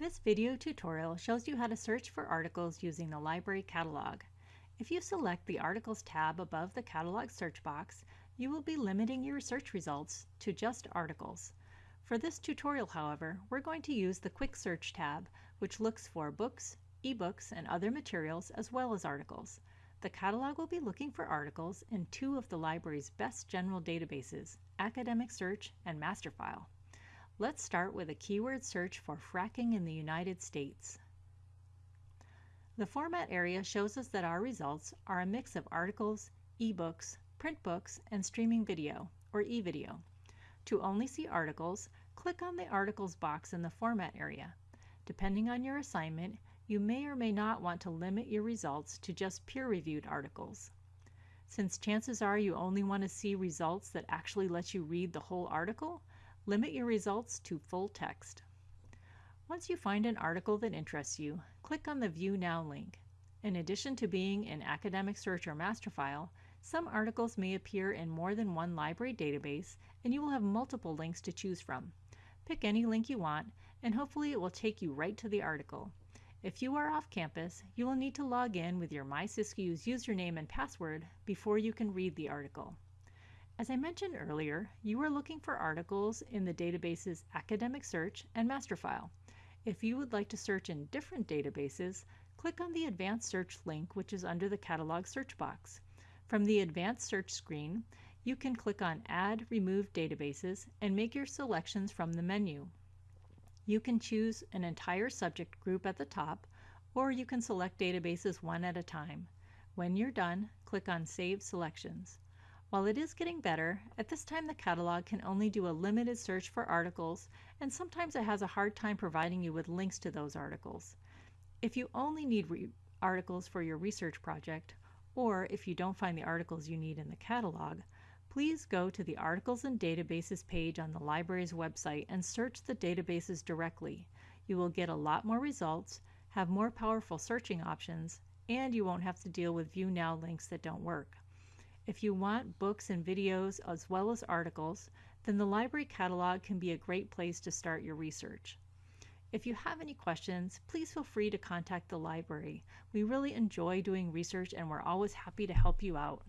This video tutorial shows you how to search for articles using the library catalog. If you select the Articles tab above the catalog search box, you will be limiting your search results to just articles. For this tutorial, however, we're going to use the Quick Search tab, which looks for books, ebooks, and other materials as well as articles. The catalog will be looking for articles in two of the library's best general databases, Academic Search and Masterfile. Let's start with a keyword search for fracking in the United States. The format area shows us that our results are a mix of articles, ebooks, print books, and streaming video, or e-video. To only see articles, click on the Articles box in the Format area. Depending on your assignment, you may or may not want to limit your results to just peer-reviewed articles. Since chances are you only want to see results that actually let you read the whole article, Limit your results to full text. Once you find an article that interests you, click on the View Now link. In addition to being in Academic Search or Masterfile, some articles may appear in more than one library database and you will have multiple links to choose from. Pick any link you want and hopefully it will take you right to the article. If you are off campus, you will need to log in with your MySiskiyous username and password before you can read the article. As I mentioned earlier, you are looking for articles in the databases Academic Search and Masterfile. If you would like to search in different databases, click on the Advanced Search link which is under the Catalog search box. From the Advanced Search screen, you can click on Add Remove Databases and make your selections from the menu. You can choose an entire subject group at the top, or you can select databases one at a time. When you're done, click on Save Selections. While it is getting better, at this time the catalog can only do a limited search for articles, and sometimes it has a hard time providing you with links to those articles. If you only need articles for your research project, or if you don't find the articles you need in the catalog, please go to the Articles and Databases page on the library's website and search the databases directly. You will get a lot more results, have more powerful searching options, and you won't have to deal with View Now links that don't work. If you want books and videos as well as articles, then the library catalog can be a great place to start your research. If you have any questions, please feel free to contact the library. We really enjoy doing research and we're always happy to help you out.